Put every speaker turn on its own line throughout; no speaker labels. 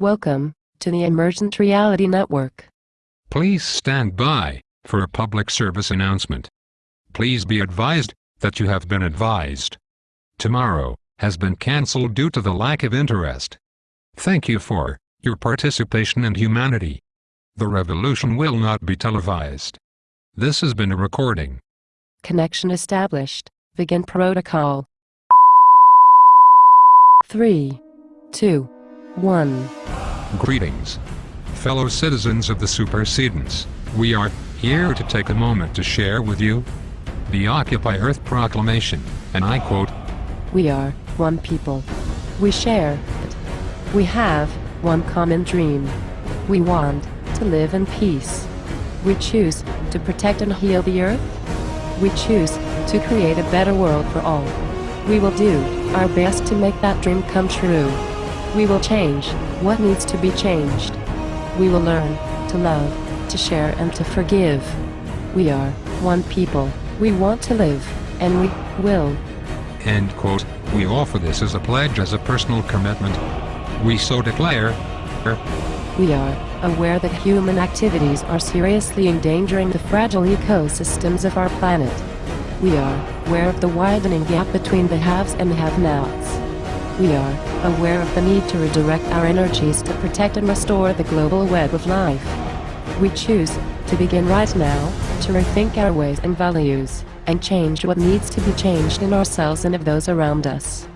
Welcome to the Emergent Reality Network.
Please stand by for a public service announcement. Please be advised that you have been advised. Tomorrow has been cancelled due to the lack of interest. Thank you for your participation and humanity. The revolution will not be televised. This has been a recording.
Connection established. Begin protocol. 3, 2, 1.
Greetings. Fellow citizens of the Supersedence, we are here to take a moment to share with you the Occupy Earth Proclamation, and I quote,
We are one people. We share. We have one common dream. We want to live in peace. We choose to protect and heal the earth. We choose to create a better world for all. We will do our best to make that dream come true. We will change what needs to be changed. We will learn to love, to share and to forgive. We are one people. We want to live, and we will.
End quote. We offer this as a pledge as a personal commitment. We so declare.
We are aware that human activities are seriously endangering the fragile ecosystems of our planet. We are aware of the widening gap between the haves and the have-nots. We are aware of the need to redirect our energies to protect and restore the global web of life. We choose to begin right now to rethink our ways and values and change what needs to be changed in ourselves and of those around us.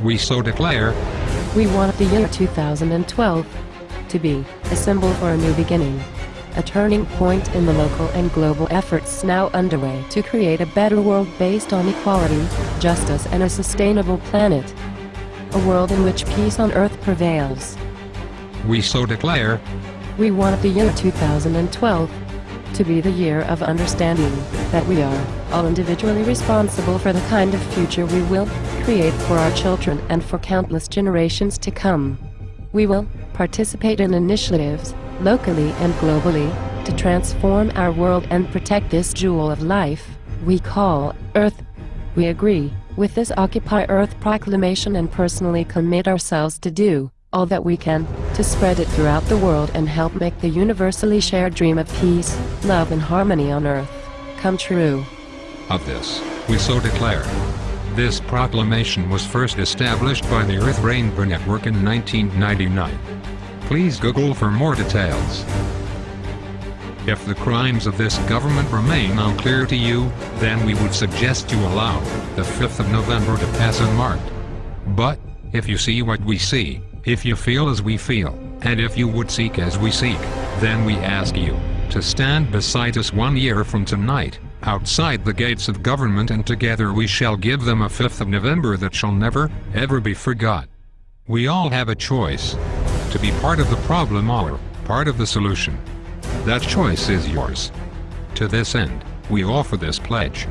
We so declare.
We want the year 2012 to be a symbol for a new beginning. A turning point in the local and global efforts now underway to create a better world based on equality, justice and a sustainable planet. A world in which peace on earth prevails.
We so declare.
We want the year 2012 to be the year of understanding that we are all individually responsible for the kind of future we will create for our children and for countless generations to come. We will participate in initiatives, locally and globally, to transform our world and protect this jewel of life we call Earth. We agree with this Occupy Earth proclamation and personally commit ourselves to do all that we can to spread it throughout the world and help make the universally shared dream of peace, love and harmony on Earth come true.
Of this, we so declare. This proclamation was first established by the Earth Rainbow Network in 1999. Please Google for more details. If the crimes of this government remain unclear to you, then we would suggest you allow the 5th of November to pass unmarked. But, if you see what we see, if you feel as we feel, and if you would seek as we seek, then we ask you to stand beside us one year from tonight, outside the gates of government and together we shall give them a 5th of November that shall never, ever be forgot. We all have a choice to be part of the problem or part of the solution. That choice is yours. To this end, we offer this pledge.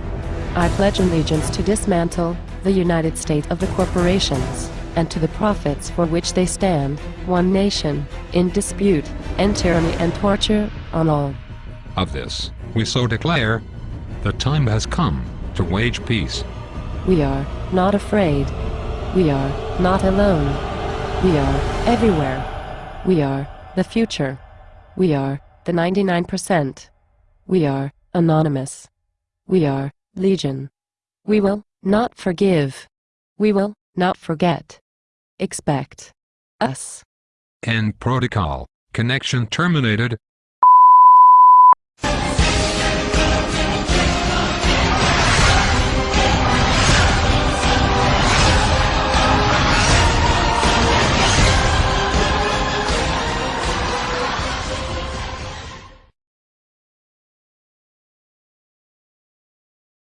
I pledge allegiance to dismantle the United States of the corporations and to the profits for which they stand, one nation, in dispute, and tyranny and torture, on all.
Of this, we so declare, the time has come to wage peace.
We are not afraid. We are not alone. We are everywhere. We are the future. We are the 99%. We are anonymous. We are legion. We will not forgive. We will not forget. Expect us.
End protocol. Connection terminated.